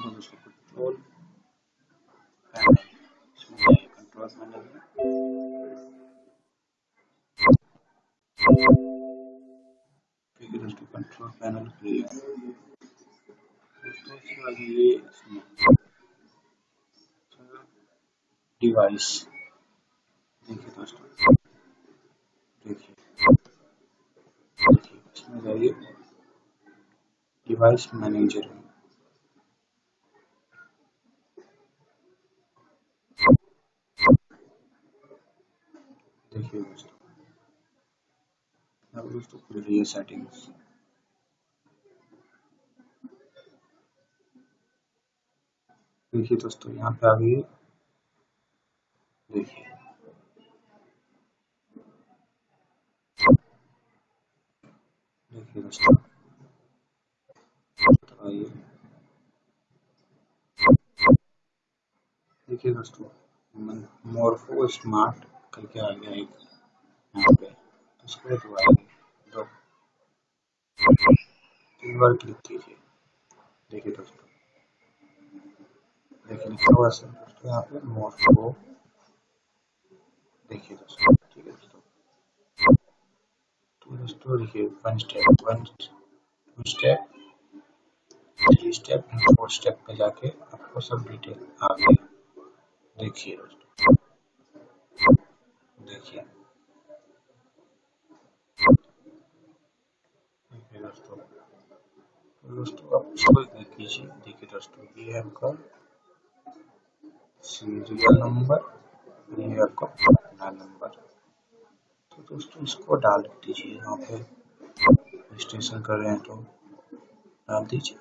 देखो control control panel device. देखिए दोस्तों। देखिए इसमें जाइए। Device manager. देखिए दोस्तों अब दोस्तों खुल सेटिंग्स देखिए दोस्तों, यहाँ पे आ गई देखिए। देखिए दोस्तों। आइए देखिए दोस्तों मोरफो स्मार्ट करके आ गया एक यहाँ पे। उसको दबाइए दो। तीन बार क्लिक कीजिए। देखिए दोस्तों। देखिए लिखा हुआ है दोस्तों, यहाँ पे मोरफो देखिए दोस्तों। ठीक है दोस्तों। तो दोस्तों, देखिए one step one two step three step four step पे जाके आपको सब डिटेल आ गया देखिए दोस्तों। देखिए दोस्तों आप इसको देख लीजिए। देखिए दोस्तों, ये है आपका सीरियल नंबर, ये है आपका पटना नंबर। तो दोस्तों, इसको डाल दीजिए यहाँ पे। रजिस्ट्रेशन कर रहे हैं तो डाल दीजिए।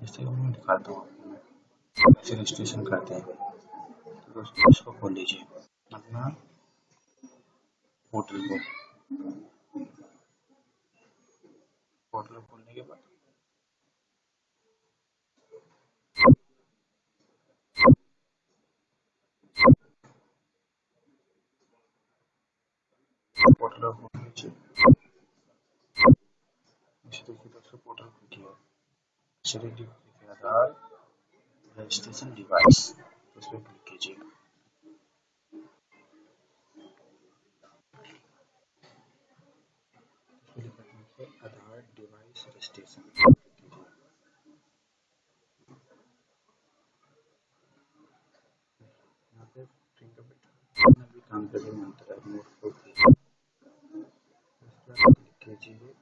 जैसे मैं दिखाता हूँ आपको। रजिस्ट्रेशन करते हैं। तो दोस्तों, इसको खोल लीजिए। अपना पोर्टल को। पोर्टल खोलने के बाद। पोर्टल खोल लीजिए देखिए दोस्तों पोर्टल खुल गया। आधार रजिस्ट्रेशन डिवाइस उस पर क्लिक कीजिए आधार डिवाइस रजिस्ट्रेशन काम में आता है नोट को क्लिक कीजिए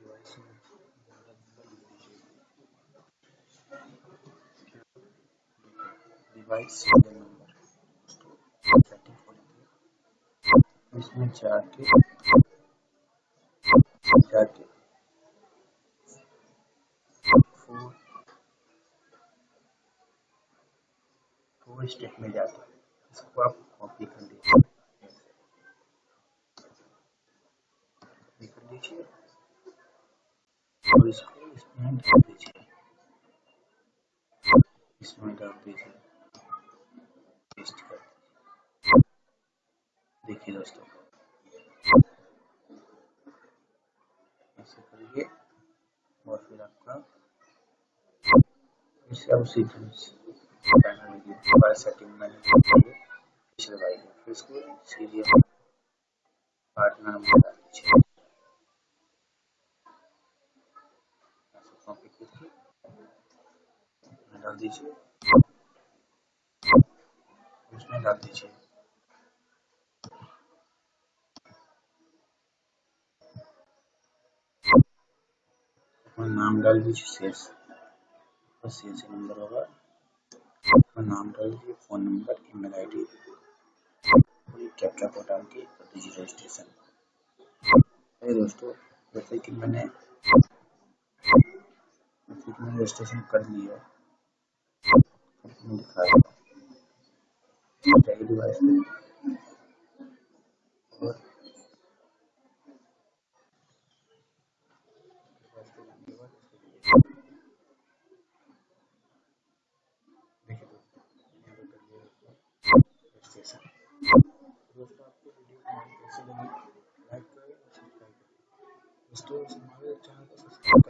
डिवाइस में डिवाइस नंबर इसमें जाके जाके फोर स्टेप में है। इसको आप कॉपी कर लीजिए। कर और इसको इसमें डाल दीजिए। इसमें डाल दीजिए। पेस्ट कर देखिए दोस्तों। ऐसे करिए। और फिर आपका इसे आप उसी सेटिंग में पिछले भाई फिर इसको सीरियल पार्टनर नंबर डाल दीजिए। डाल दीजिए। उसमें डाल दीजिए। नाम डाल दीजिए शेष। बस शेष नंबर होगा। अपना नाम डाल दीजिए फ़ोन नंबर ईमेल आईडी और ये कैप्चा कोड डाल के कर दीजिए रजिस्ट्रेशन अरे दोस्तों, जैसे कि मैंने जैसे कि मैंने रजिस्ट्रेशन कर लिया दिखाया डिवाइस में दोस्तों हमारे चैनल को सब्सक्राइब कर लें वीडियो को